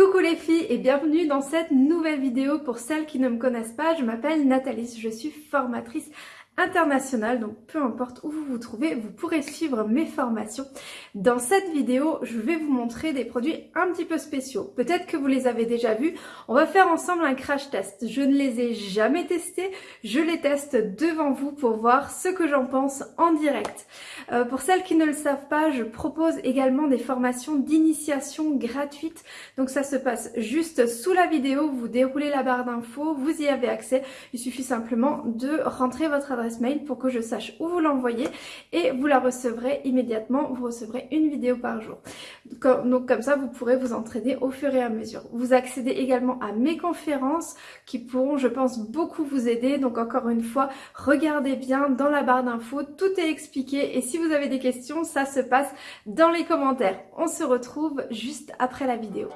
Coucou les filles et bienvenue dans cette nouvelle vidéo. Pour celles qui ne me connaissent pas, je m'appelle Nathalie, je suis formatrice international, donc peu importe où vous vous trouvez, vous pourrez suivre mes formations. Dans cette vidéo, je vais vous montrer des produits un petit peu spéciaux. Peut-être que vous les avez déjà vus. On va faire ensemble un crash test. Je ne les ai jamais testés, je les teste devant vous pour voir ce que j'en pense en direct. Euh, pour celles qui ne le savent pas, je propose également des formations d'initiation gratuites. Donc ça se passe juste sous la vidéo, vous déroulez la barre d'infos, vous y avez accès. Il suffit simplement de rentrer votre adresse mail pour que je sache où vous l'envoyez et vous la recevrez immédiatement. Vous recevrez une vidéo par jour. Donc comme ça, vous pourrez vous entraîner au fur et à mesure. Vous accédez également à mes conférences qui pourront, je pense, beaucoup vous aider. Donc encore une fois, regardez bien dans la barre d'infos, tout est expliqué et si vous avez des questions, ça se passe dans les commentaires. On se retrouve juste après la vidéo.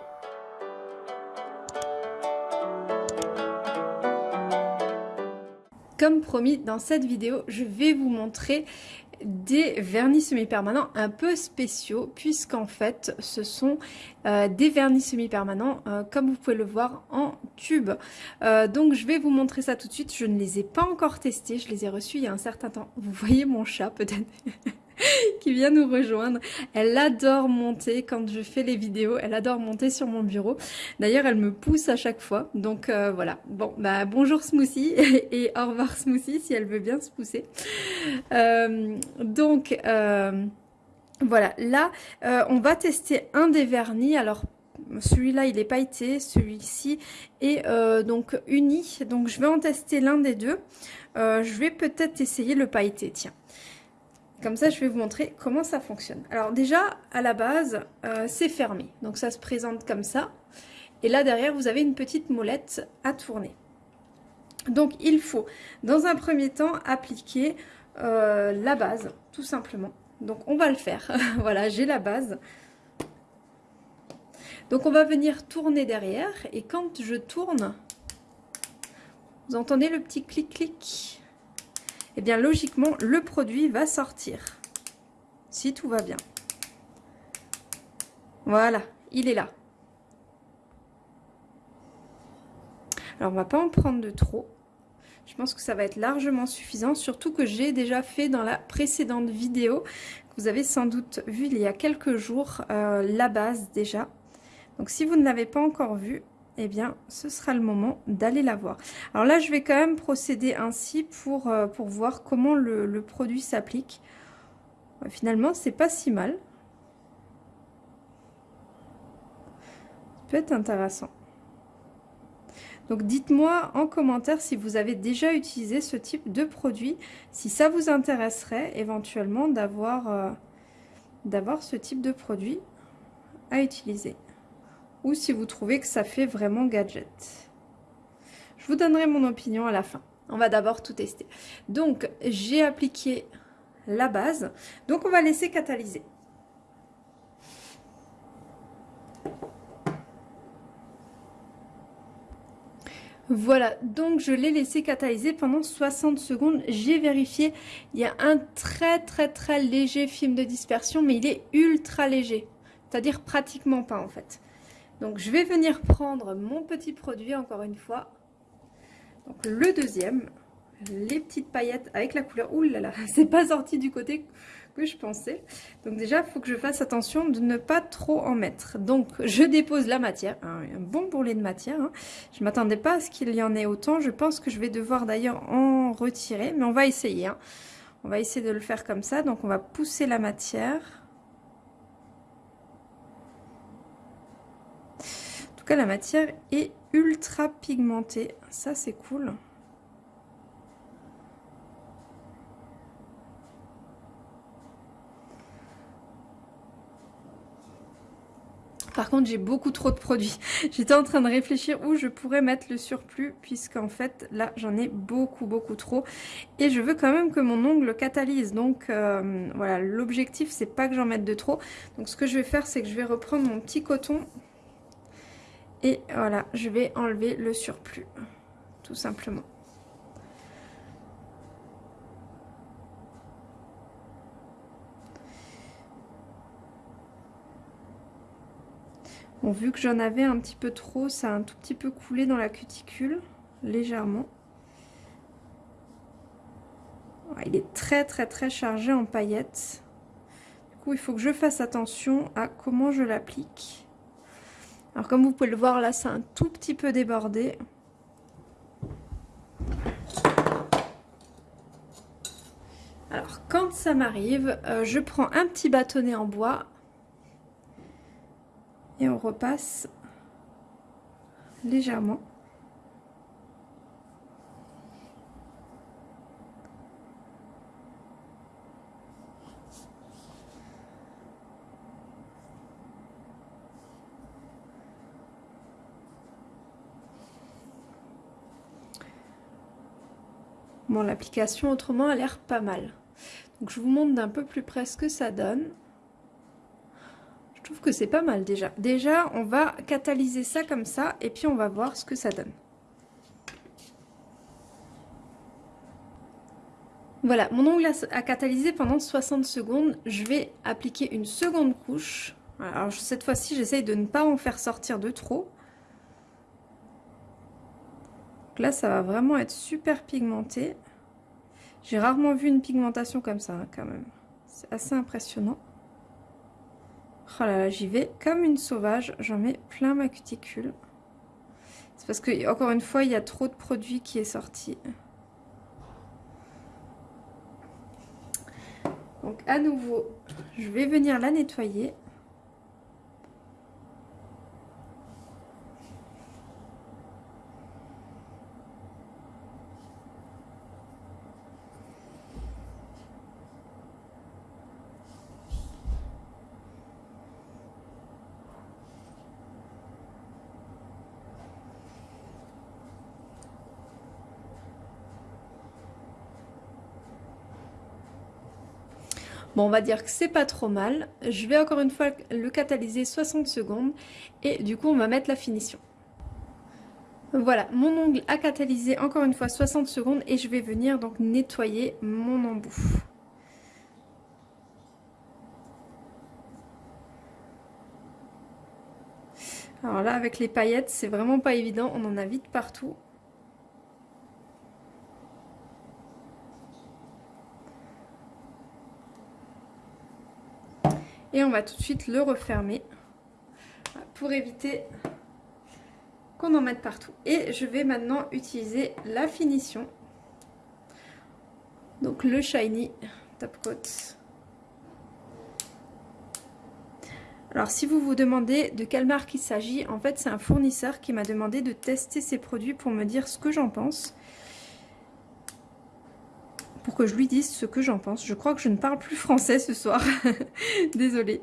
Promis, dans cette vidéo, je vais vous montrer des vernis semi-permanents un peu spéciaux puisqu'en fait ce sont euh, des vernis semi-permanents euh, comme vous pouvez le voir en tube. Euh, donc je vais vous montrer ça tout de suite. Je ne les ai pas encore testés. Je les ai reçus il y a un certain temps. Vous voyez mon chat peut-être qui vient nous rejoindre. Elle adore monter quand je fais les vidéos, elle adore monter sur mon bureau. D'ailleurs, elle me pousse à chaque fois. Donc euh, voilà. Bon, bah bonjour Smoothie et au revoir Smoothie si elle veut bien se pousser. Euh, donc euh, voilà, là, on va tester un des vernis. Alors celui-là il est pailleté, celui-ci est donc uni. Donc je vais en tester l'un des deux. je vais peut-être essayer le pailleté, tiens. Comme ça, je vais vous montrer comment ça fonctionne. Alors déjà, à la base, euh, c'est fermé. Donc ça se présente comme ça. Et là, derrière, vous avez une petite molette à tourner. Donc il faut, dans un premier temps, appliquer euh, la base, tout simplement. Donc on va le faire. voilà, j'ai la base. Donc on va venir tourner derrière. Et quand je tourne, vous entendez le petit clic-clic? Eh bien logiquement le produit va sortir. Si tout va bien. Voilà, il est là. Alors on va pas en prendre de trop. Je pense que ça va être largement suffisant, surtout que j'ai déjà fait dans la précédente vidéo, que vous avez sans doute vu il y a quelques jours, euh, la base déjà. Donc si vous ne l'avez pas encore vu, eh bien, ce sera le moment d'aller la voir. Alors là, je vais quand même procéder ainsi pour, euh, voir comment le, produit s'applique. Finalement, c'est pas si mal. Ça peut être intéressant. Donc dites-moi en commentaire si vous avez déjà utilisé ce type de produit, si ça vous intéresserait éventuellement d'avoir euh, ce type de produit à utiliser ou si vous trouvez que ça fait vraiment gadget. Je vous donnerai mon opinion à la fin. On va d'abord tout tester. Donc, j'ai appliqué la base. Donc, on va laisser catalyser. Voilà, donc je l'ai laissé catalyser pendant 60 secondes. J'ai vérifié, il y a un très très très léger film de dispersion, mais il est ultra léger. C'est-à-dire pratiquement pas en fait. Donc je vais venir prendre mon petit produit encore une fois. Donc le deuxième, les petites paillettes avec la couleur. Ouh là là, c'est pas sorti du côté que je pensais. Donc déjà, il faut que je fasse attention de ne pas trop en mettre. Donc je dépose la matière, un bon bourrelet de matière. Hein. Je ne m'attendais pas à ce qu'il y en ait autant. Je pense que je vais devoir d'ailleurs en retirer, mais on va essayer. Hein. On va essayer de le faire comme ça. Donc on va pousser la matière. Tout cas, la matière est ultra pigmentée. Ça, c'est cool. Par contre, j'ai beaucoup trop de produits. J'étais en train de réfléchir où je pourrais mettre le surplus, puisqu'en fait, là, j'en ai beaucoup, beaucoup trop. Et je veux quand même que mon ongle catalyse. Donc, euh, voilà, l'objectif, c'est pas que j'en mette de trop. Donc, ce que je vais faire, c'est que je vais reprendre mon petit coton et voilà, je vais enlever le surplus, tout simplement. Bon, vu que j'en avais un petit peu trop, ça a un tout petit peu coulé dans la cuticule, légèrement. Il est très très très chargé en paillettes. Du coup, il faut que je fasse attention à comment je l'applique. Alors comme vous pouvez le voir là, c'est un tout petit peu débordé. Alors quand ça m'arrive, euh, je prends un petit bâtonnet en bois et on repasse légèrement. L'application autrement a l'air pas mal. Donc je vous montre d'un peu plus près ce que ça donne. Je trouve que c'est pas mal déjà. Déjà, on va catalyser ça comme ça et puis on va voir ce que ça donne. Voilà, mon ongle a catalysé pendant 60 secondes. Je vais appliquer une seconde couche. Alors cette fois-ci, j'essaye de ne pas en faire sortir de trop. Là, ça va vraiment être super pigmenté. J'ai rarement vu une pigmentation comme ça, hein, quand même. C'est assez impressionnant. Oh là là, j'y vais comme une sauvage. J'en mets plein ma cuticule. C'est parce que, encore une fois, il y a trop de produits qui est sorti. Donc, à nouveau, je vais venir la nettoyer. Bon, on va dire que c'est pas trop mal. Je vais encore une fois le catalyser 60 secondes et du coup, on va mettre la finition. Voilà, mon ongle a catalysé encore une fois 60 secondes et je vais venir donc nettoyer mon embout. Alors là, avec les paillettes, c'est vraiment pas évident, on en a vite partout. Et on va tout de suite le refermer pour éviter qu'on en mette partout. Et je vais maintenant utiliser la finition. Donc le Shiny Top Coat. Alors si vous vous demandez de quelle marque il s'agit, en fait c'est un fournisseur qui m'a demandé de tester ses produits pour me dire ce que j'en pense pour que je lui dise ce que j'en pense. Je crois que je ne parle plus français ce soir. Désolée.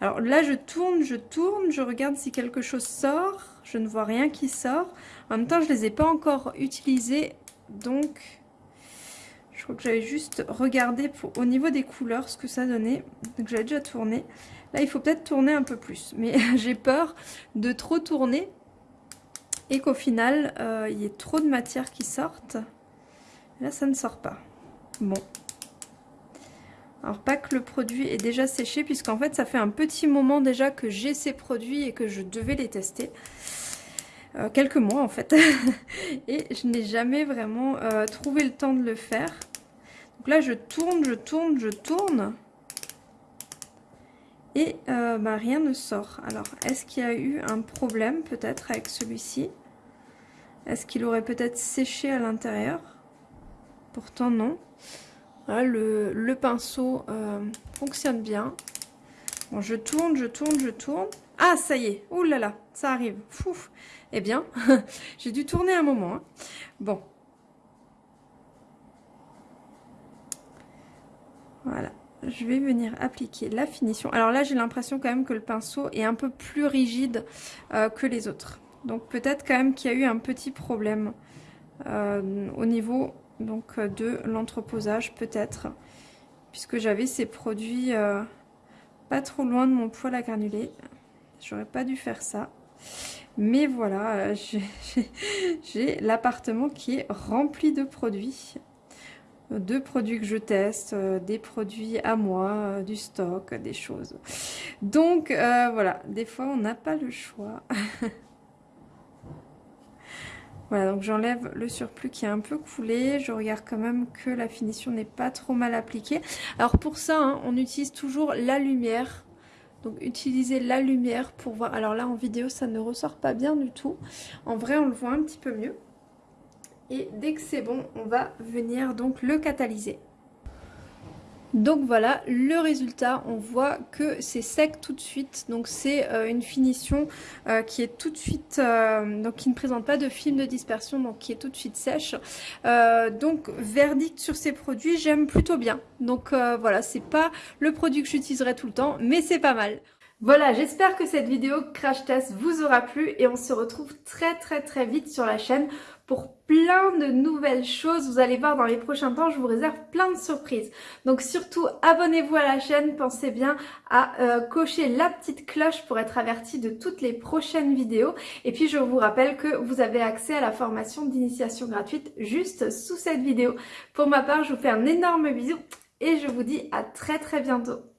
Alors là, je tourne, je tourne, je regarde si quelque chose sort. Je ne vois rien qui sort. En même temps, je ne les ai pas encore utilisés. Donc, je crois que j'avais juste regardé au niveau des couleurs ce que ça donnait. Donc, j'avais déjà tourné. Là, il faut peut-être tourner un peu plus. Mais j'ai peur de trop tourner et qu'au final, euh, il y ait trop de matière qui sorte. Là, ça ne sort pas. Bon. Alors pas que le produit est déjà séché puisqu'en fait ça fait un petit moment déjà que j'ai ces produits et que je devais les tester. Euh, quelques mois en fait. et je n'ai jamais vraiment euh, trouvé le temps de le faire. Donc là je tourne, je tourne, je tourne. Et euh, bah, rien ne sort. Alors est-ce qu'il y a eu un problème peut-être avec celui-ci? Est-ce qu'il aurait peut-être séché à l'intérieur? Pourtant non le, pinceau euh, fonctionne bien. Je tourne, je tourne, je tourne. Ah, ça y est. Ouh là là, ça arrive. Fouf. Eh bien, j'ai dû tourner un moment. Hein. Bon. Voilà. Je vais venir appliquer la finition. Alors là, j'ai l'impression quand même que le pinceau est un peu plus rigide euh, que les autres. Donc peut-être quand même qu'il y a eu un petit problème euh, au niveau donc euh, de l'entreposage peut-être, puisque j'avais ces produits euh, pas trop loin de mon poêle à granuler. J'aurais pas dû faire ça. Mais voilà, euh, j'ai l'appartement qui est rempli de produits. de produits que je teste, des produits à moi, du stock, des choses. Donc voilà, des fois on n'a pas le choix. voilà, donc j'enlève le surplus qui est un peu coulé. Je regarde quand même que la finition n'est pas trop mal appliquée. Alors pour ça, hein, on utilise toujours la lumière. Donc utilisez la lumière pour voir. Alors là en vidéo ça ne ressort pas bien du tout. En vrai on le voit un petit peu mieux. Et dès que c'est bon, on va venir donc le catalyser. Donc voilà le résultat, on voit que c'est sec tout de suite, donc c'est euh, une finition euh, qui est tout de suite, euh, donc qui ne présente pas de film de dispersion, donc qui est tout de suite sèche. donc verdict sur ces produits, j'aime plutôt bien. Donc voilà, c'est pas le produit que j'utiliserai tout le temps, mais c'est pas mal. Voilà, j'espère que cette vidéo crash test vous aura plu et on se retrouve très très très vite sur la chaîne pour plein de nouvelles choses. Vous allez voir dans les prochains temps, je vous réserve plein de surprises. Donc surtout, abonnez-vous à la chaîne. Pensez bien à euh, cocher la petite cloche pour être averti de toutes les prochaines vidéos. Et puis je vous rappelle que vous avez accès à la formation d'initiation gratuite juste sous cette vidéo. Pour ma part, je vous fais un énorme bisou et je vous dis à très très bientôt.